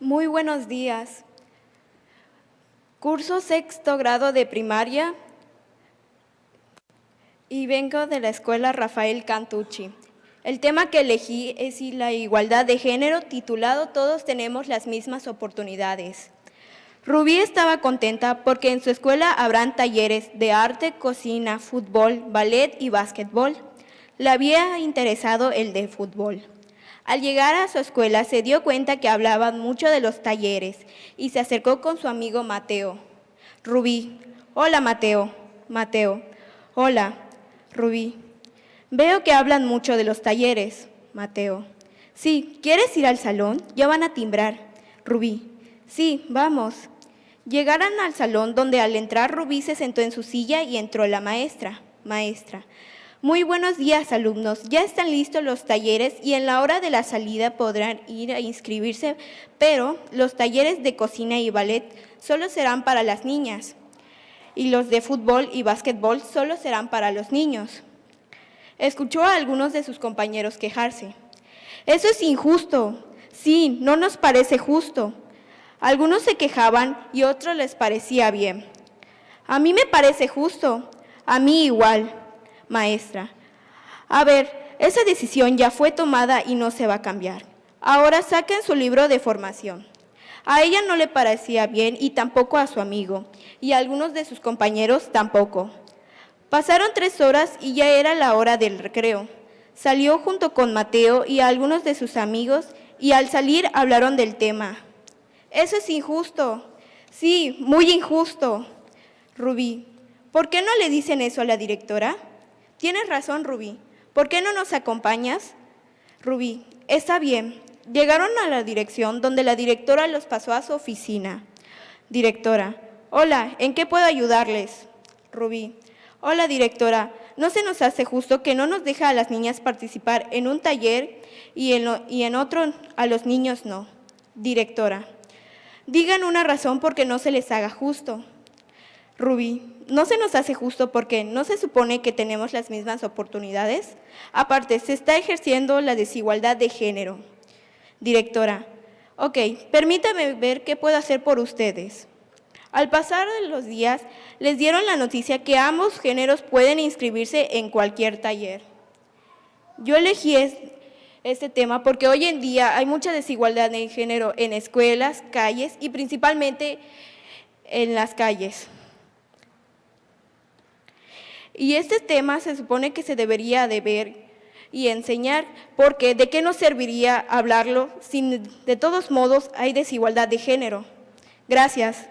Muy buenos días. Curso sexto grado de primaria y vengo de la escuela Rafael Cantucci. El tema que elegí es la igualdad de género titulado Todos tenemos las mismas oportunidades. Rubí estaba contenta porque en su escuela habrán talleres de arte, cocina, fútbol, ballet y básquetbol. Le había interesado el de fútbol. Al llegar a su escuela se dio cuenta que hablaban mucho de los talleres y se acercó con su amigo Mateo. Rubí, hola Mateo, Mateo, hola, Rubí. Veo que hablan mucho de los talleres, Mateo. Sí, ¿quieres ir al salón? Ya van a timbrar. Rubí, sí, vamos. Llegaron al salón donde al entrar Rubí se sentó en su silla y entró la maestra. Maestra, muy buenos días, alumnos. Ya están listos los talleres y en la hora de la salida podrán ir a inscribirse, pero los talleres de cocina y ballet solo serán para las niñas y los de fútbol y básquetbol solo serán para los niños. Escuchó a algunos de sus compañeros quejarse. Eso es injusto. Sí, no nos parece justo. Algunos se quejaban y otros les parecía bien. A mí me parece justo. A mí igual maestra. A ver, esa decisión ya fue tomada y no se va a cambiar. Ahora saquen su libro de formación. A ella no le parecía bien y tampoco a su amigo, y a algunos de sus compañeros tampoco. Pasaron tres horas y ya era la hora del recreo. Salió junto con Mateo y a algunos de sus amigos y al salir hablaron del tema. Eso es injusto. Sí, muy injusto. Rubí, ¿por qué no le dicen eso a la directora? Tienes razón, Rubí. ¿Por qué no nos acompañas? Rubí, está bien. Llegaron a la dirección donde la directora los pasó a su oficina. Directora, hola, ¿en qué puedo ayudarles? Rubí, hola directora, no se nos hace justo que no nos deja a las niñas participar en un taller y en, y en otro a los niños no. Directora, digan una razón porque no se les haga justo. Rubí, no se nos hace justo porque no se supone que tenemos las mismas oportunidades. Aparte, se está ejerciendo la desigualdad de género. Directora, ok, permítame ver qué puedo hacer por ustedes. Al pasar de los días, les dieron la noticia que ambos géneros pueden inscribirse en cualquier taller. Yo elegí este tema porque hoy en día hay mucha desigualdad de género en escuelas, calles y principalmente en las calles. Y este tema se supone que se debería de ver y enseñar, porque ¿de qué nos serviría hablarlo si de todos modos hay desigualdad de género? Gracias.